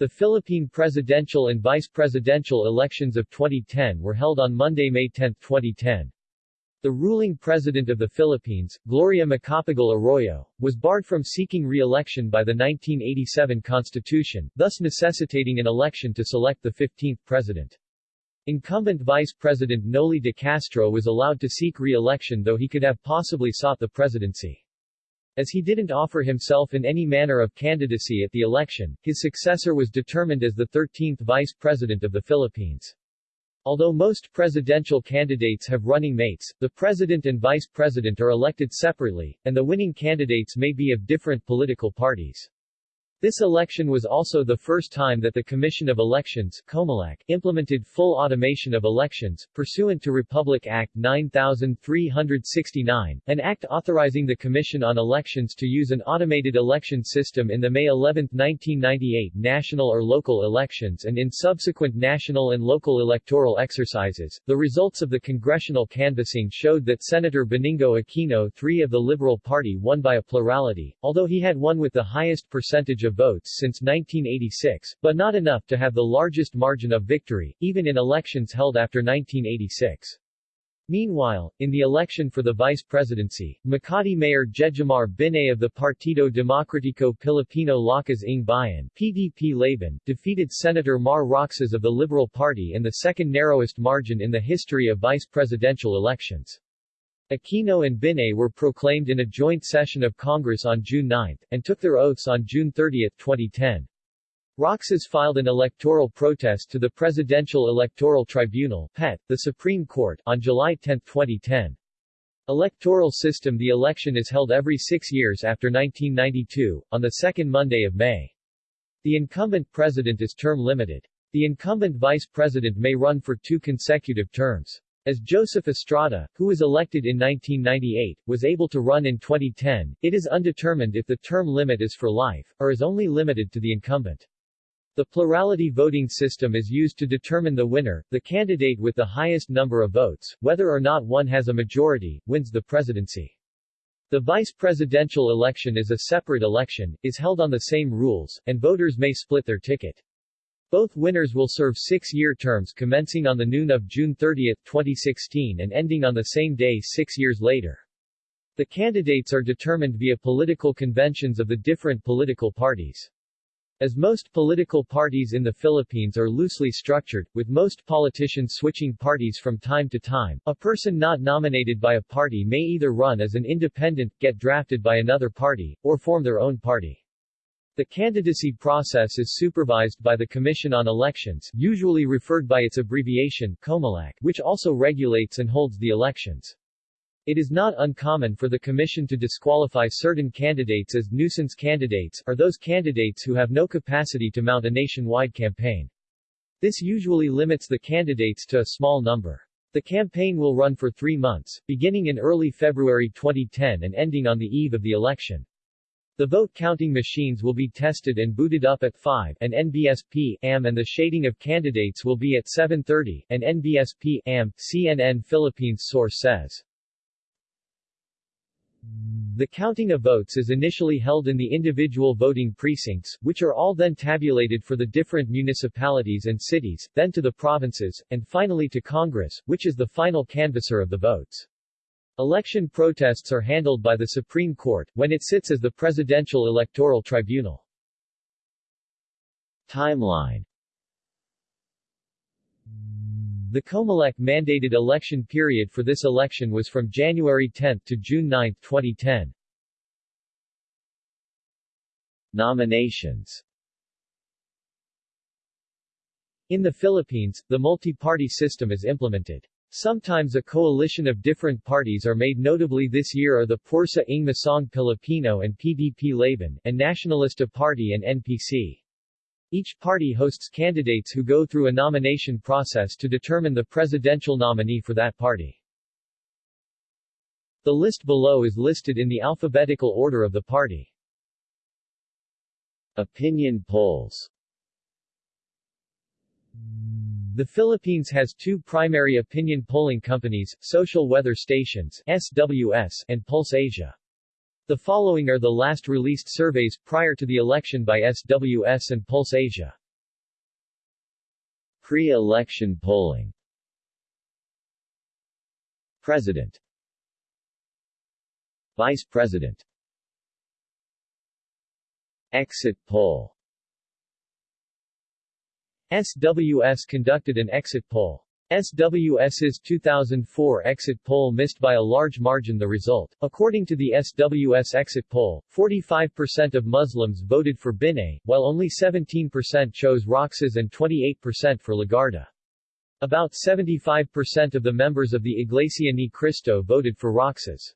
The Philippine presidential and vice presidential elections of 2010 were held on Monday, May 10, 2010. The ruling president of the Philippines, Gloria Macapagal Arroyo, was barred from seeking re-election by the 1987 Constitution, thus necessitating an election to select the 15th president. Incumbent Vice President Noli de Castro was allowed to seek re-election though he could have possibly sought the presidency. As he didn't offer himself in any manner of candidacy at the election, his successor was determined as the 13th Vice President of the Philippines. Although most presidential candidates have running mates, the president and vice president are elected separately, and the winning candidates may be of different political parties. This election was also the first time that the Commission of Elections COMELEC, implemented full automation of elections, pursuant to Republic Act 9369, an act authorizing the Commission on Elections to use an automated election system in the May 11, 1998 national or local elections and in subsequent national and local electoral exercises. The results of the congressional canvassing showed that Senator Benigno Aquino III of the Liberal Party won by a plurality, although he had won with the highest percentage of votes since 1986, but not enough to have the largest margin of victory, even in elections held after 1986. Meanwhile, in the election for the vice presidency, Makati Mayor Jejomar Binay of the Partido Demokratiko Pilipino Lakas ng Bayan PDP Laban, defeated Senator Mar Roxas of the Liberal Party in the second narrowest margin in the history of vice presidential elections. Aquino and Binay were proclaimed in a joint session of Congress on June 9, and took their oaths on June 30, 2010. Roxas filed an electoral protest to the Presidential Electoral Tribunal PET, the Supreme Court, on July 10, 2010. Electoral system The election is held every six years after 1992, on the second Monday of May. The incumbent president is term limited. The incumbent vice president may run for two consecutive terms. As Joseph Estrada, who was elected in 1998, was able to run in 2010, it is undetermined if the term limit is for life, or is only limited to the incumbent. The plurality voting system is used to determine the winner, the candidate with the highest number of votes, whether or not one has a majority, wins the presidency. The vice presidential election is a separate election, is held on the same rules, and voters may split their ticket. Both winners will serve six-year terms commencing on the noon of June 30, 2016 and ending on the same day six years later. The candidates are determined via political conventions of the different political parties. As most political parties in the Philippines are loosely structured, with most politicians switching parties from time to time, a person not nominated by a party may either run as an independent, get drafted by another party, or form their own party. The candidacy process is supervised by the Commission on Elections usually referred by its abbreviation, COMELEC, which also regulates and holds the elections. It is not uncommon for the Commission to disqualify certain candidates as nuisance candidates, or those candidates who have no capacity to mount a nationwide campaign. This usually limits the candidates to a small number. The campaign will run for three months, beginning in early February 2010 and ending on the eve of the election. The vote counting machines will be tested and booted up at 5 and NBSP AM and the shading of candidates will be at 7:30 and NBSP AM CNN Philippines source says. The counting of votes is initially held in the individual voting precincts, which are all then tabulated for the different municipalities and cities, then to the provinces, and finally to Congress, which is the final canvasser of the votes. Election protests are handled by the Supreme Court, when it sits as the Presidential Electoral Tribunal. Timeline The COMELEC mandated election period for this election was from January 10 to June 9, 2010. Nominations In the Philippines, the multi-party system is implemented. Sometimes a coalition of different parties are made notably this year are the Pwersa ng Masang Pilipino and PDP Laban, and Nacionalista Party and NPC. Each party hosts candidates who go through a nomination process to determine the presidential nominee for that party. The list below is listed in the alphabetical order of the party. Opinion polls the Philippines has two primary opinion polling companies, Social Weather Stations SWS and Pulse Asia. The following are the last released surveys prior to the election by SWS and Pulse Asia. Pre-election polling President Vice President Exit poll SWS conducted an exit poll. SWS's 2004 exit poll missed by a large margin the result. According to the SWS exit poll, 45% of Muslims voted for Binay, while only 17% chose Roxas and 28% for Legarda. About 75% of the members of the Iglesia Ni Cristo voted for Roxas.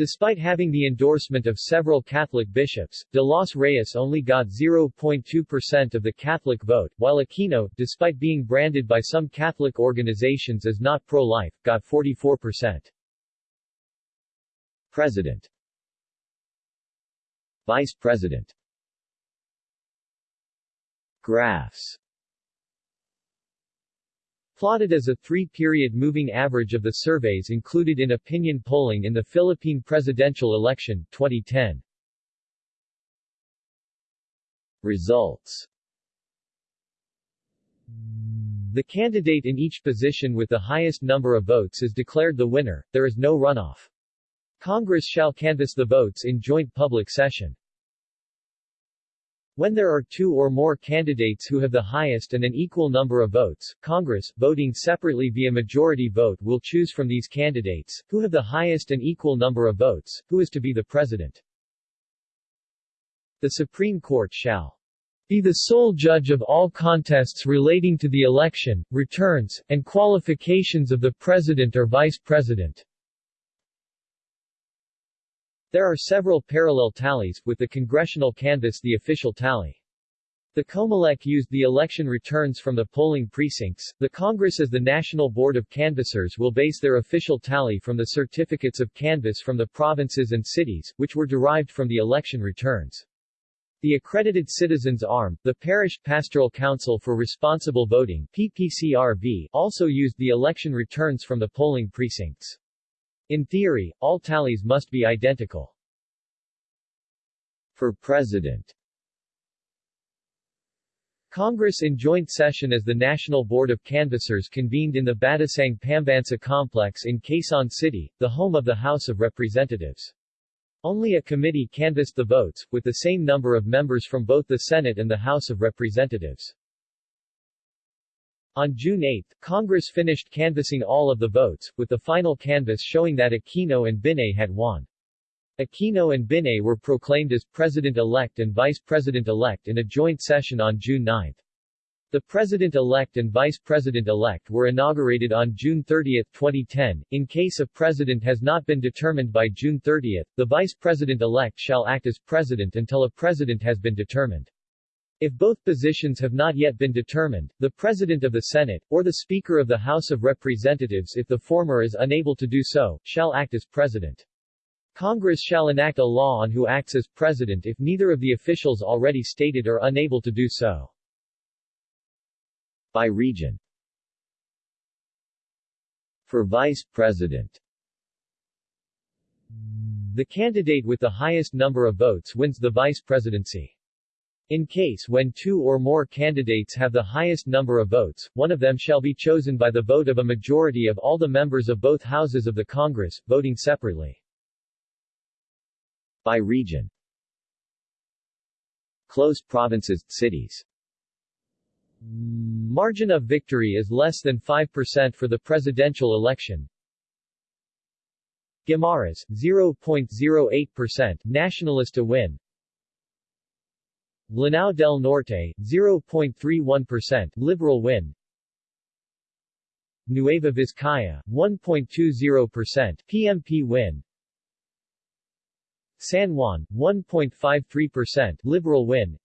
Despite having the endorsement of several Catholic bishops, de los Reyes only got 0.2% of the Catholic vote, while Aquino, despite being branded by some Catholic organizations as not pro-life, got 44%. President. Vice President. Graphs Plotted as a three-period moving average of the surveys included in opinion polling in the Philippine presidential election, 2010. Results The candidate in each position with the highest number of votes is declared the winner, there is no runoff. Congress shall canvass the votes in joint public session. When there are two or more candidates who have the highest and an equal number of votes, Congress, voting separately via majority vote will choose from these candidates, who have the highest and equal number of votes, who is to be the president. The Supreme Court shall be the sole judge of all contests relating to the election, returns, and qualifications of the president or vice president. There are several parallel tallies, with the congressional canvass the official tally. The COMELEC used the election returns from the polling precincts. The Congress as the National Board of Canvassers will base their official tally from the certificates of canvass from the provinces and cities, which were derived from the election returns. The Accredited Citizens Arm, the Parish Pastoral Council for Responsible Voting PPCRV, also used the election returns from the polling precincts. In theory, all tallies must be identical. For President Congress in joint session as the National Board of Canvassers convened in the Batasang Pambansa complex in Quezon City, the home of the House of Representatives. Only a committee canvassed the votes, with the same number of members from both the Senate and the House of Representatives. On June 8, Congress finished canvassing all of the votes, with the final canvass showing that Aquino and Binay had won. Aquino and Binay were proclaimed as President-elect and Vice President-elect in a joint session on June 9. The President-elect and Vice President-elect were inaugurated on June 30, 2010. In case a president has not been determined by June 30, the Vice President-elect shall act as president until a president has been determined. If both positions have not yet been determined, the President of the Senate, or the Speaker of the House of Representatives if the former is unable to do so, shall act as President. Congress shall enact a law on who acts as President if neither of the officials already stated are unable to do so. By region For Vice President The candidate with the highest number of votes wins the vice presidency. In case when two or more candidates have the highest number of votes, one of them shall be chosen by the vote of a majority of all the members of both houses of the Congress, voting separately. By region Close provinces, cities Margin of victory is less than 5% for the presidential election. Guimaras, 0.08%, Nacionalista win. Lanao del Norte, 0.31%, Liberal win. Nueva Vizcaya, 1.20%, PMP win. San Juan, 1.53%, Liberal win.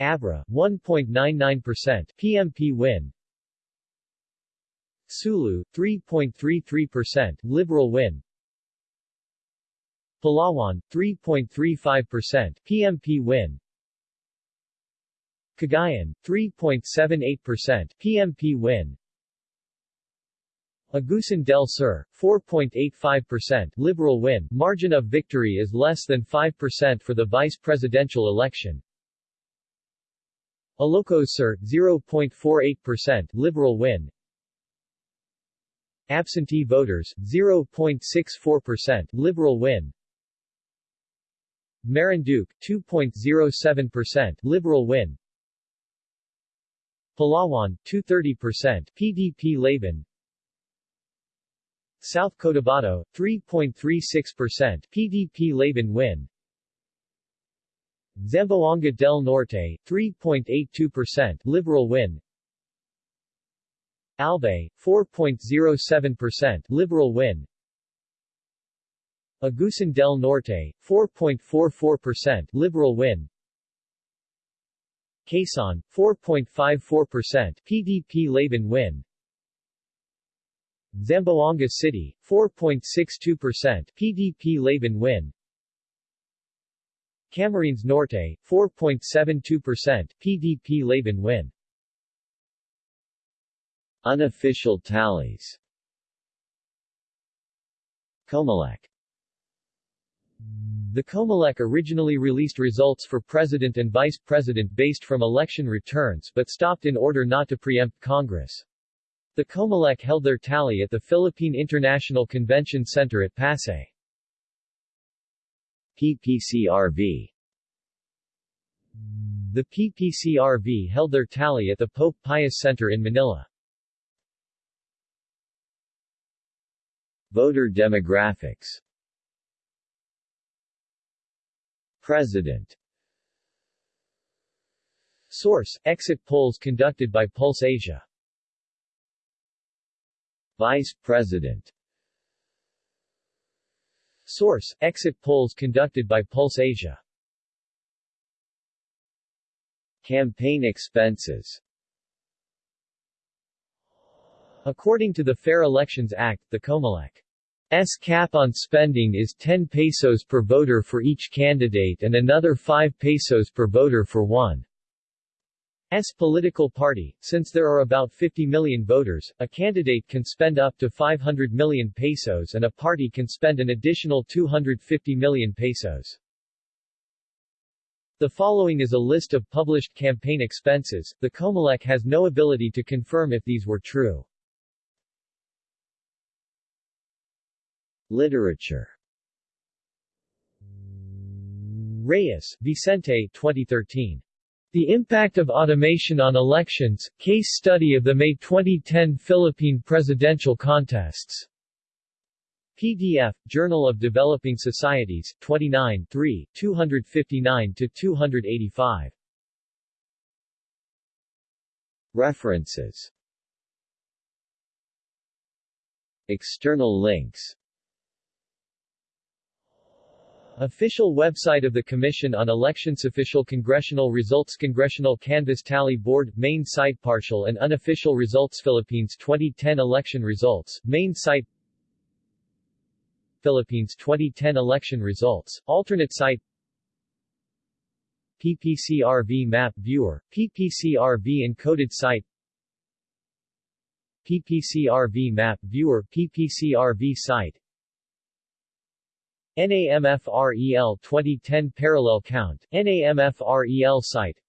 Abra, 1.99%, PMP win. Sulu, 3.33%, Liberal win. Palawan, 3.35%, PMP win. Cagayan, 3.78%, PMP win. Agusan del Sur, 4.85%, Liberal win. Margin of victory is less than 5% for the vice presidential election. Ilocos Sur 0.48% Liberal win Absentee voters 0.64% Liberal win Marinduque 2.07% Liberal win. Palawan 230% PDP Laban. South Cotabato 3.36% PDP Laban win. Zamboanga del Norte 3.82% Liberal win. Albay 4.07% Liberal win Agusan del Norte 4.44% Liberal win. Quezon 4.54% PDP Laban win. Zamboanga City 4.62% PDP Laban win. Camarines Norte 4.72% PDP Laban win. Unofficial tallies. Comelec the Comelec originally released results for president and vice president based from election returns but stopped in order not to preempt Congress. The Comelec held their tally at the Philippine International Convention Center at Pasay. PPCRV The PPCRV held their tally at the Pope Pius Center in Manila. Voter demographics President. Source: Exit polls conducted by Pulse Asia. Vice President. Source: Exit polls conducted by Pulse Asia. Campaign expenses. According to the Fair Elections Act, the Comelec S cap on spending is 10 pesos per voter for each candidate and another 5 pesos per voter for one. S political party, since there are about 50 million voters, a candidate can spend up to 500 million pesos and a party can spend an additional 250 million pesos. The following is a list of published campaign expenses. The Comelec has no ability to confirm if these were true. Literature Reyes, Vicente 2013. The Impact of Automation on Elections, Case Study of the May 2010 Philippine Presidential Contests. PDF, Journal of Developing Societies, 29 3, 259-285. References External links Official website of the Commission on Elections Official Congressional Results Congressional Canvass Tally Board Main site Partial and unofficial results Philippines 2010 election results Main site Philippines 2010 election results Alternate site PPCRV Map Viewer PPCRV Encoded site PPCRV Map Viewer PPCRV site NAMFREL 2010 Parallel Count, NAMFREL site.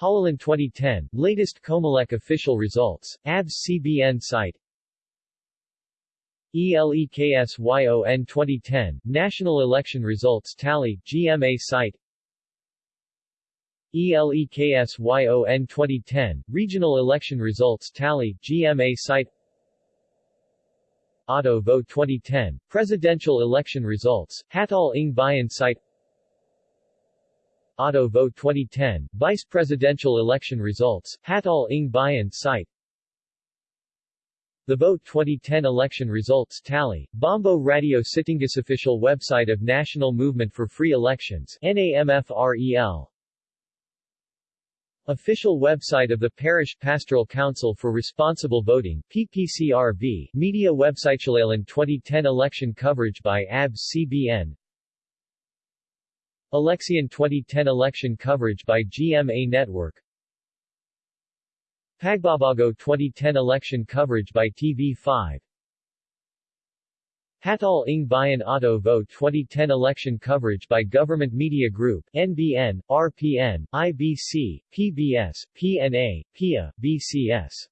Halalan 2010, latest Comelec official results, ABS CBN site. ELEKSYON 2010, National Election Results Tally, GMA site. ELEKSYON 2010, Regional Election Results Tally, GMA site Auto Vote 2010, Presidential Election Results, Hatol ng Bayan Site. Auto Vote 2010, Vice Presidential Election Results, Hatol ng Bayan Site. The Vote 2010 Election Results Tally, Bombo Radio Sitingas Official website of National Movement for Free Elections NAMFREL Official website of the Parish Pastoral Council for Responsible Voting PPCRV, Media website Halalan 2010 election coverage by ABS CBN Eleksyon 2010 election coverage by GMA Network. Pagbabago 2010 election coverage by TV5 Hatol ng Bayan Auto Vote 2010 election coverage by Government Media Group, NBN, RPN, IBC, PBS, PNA, PIA, BCS